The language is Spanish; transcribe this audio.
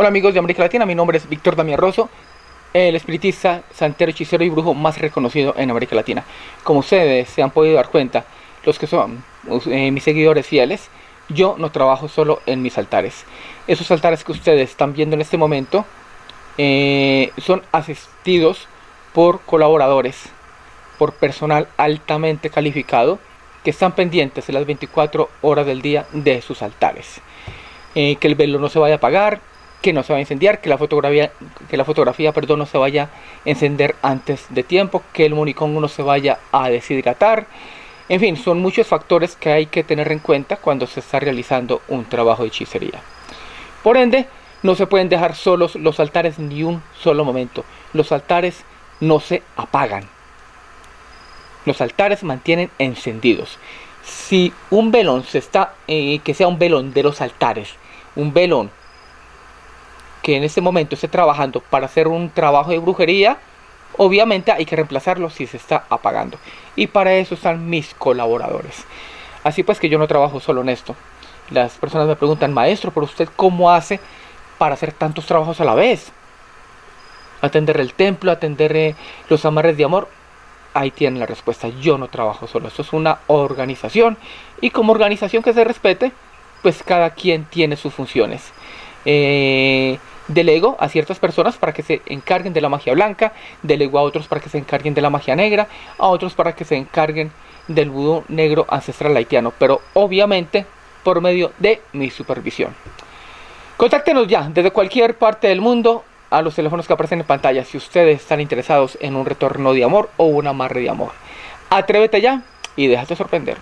Hola amigos de América Latina, mi nombre es Víctor Damián Rosso, el espiritista, santero, hechicero y brujo más reconocido en América Latina. Como ustedes se han podido dar cuenta, los que son eh, mis seguidores fieles, yo no trabajo solo en mis altares. Esos altares que ustedes están viendo en este momento eh, son asistidos por colaboradores, por personal altamente calificado que están pendientes de las 24 horas del día de sus altares. Eh, que el velo no se vaya a apagar, que no se va a incendiar, que la fotografía, que la fotografía no se vaya a encender antes de tiempo, que el monicón no se vaya a deshidratar. En fin, son muchos factores que hay que tener en cuenta cuando se está realizando un trabajo de hechicería. Por ende, no se pueden dejar solos los altares ni un solo momento. Los altares no se apagan. Los altares mantienen encendidos. Si un velón se está, eh, que sea un velón de los altares, un velón que en este momento esté trabajando para hacer un trabajo de brujería, obviamente hay que reemplazarlo si se está apagando. Y para eso están mis colaboradores. Así pues que yo no trabajo solo en esto. Las personas me preguntan, maestro, ¿pero usted cómo hace para hacer tantos trabajos a la vez? Atender el templo, atender eh, los amarres de amor. Ahí tienen la respuesta. Yo no trabajo solo. Esto es una organización. Y como organización que se respete, pues cada quien tiene sus funciones. Eh, delego a ciertas personas para que se encarguen de la magia blanca, delego a otros para que se encarguen de la magia negra, a otros para que se encarguen del vudú negro ancestral haitiano, pero obviamente por medio de mi supervisión. Contáctenos ya desde cualquier parte del mundo a los teléfonos que aparecen en pantalla si ustedes están interesados en un retorno de amor o un amarre de amor. Atrévete ya y déjate sorprender.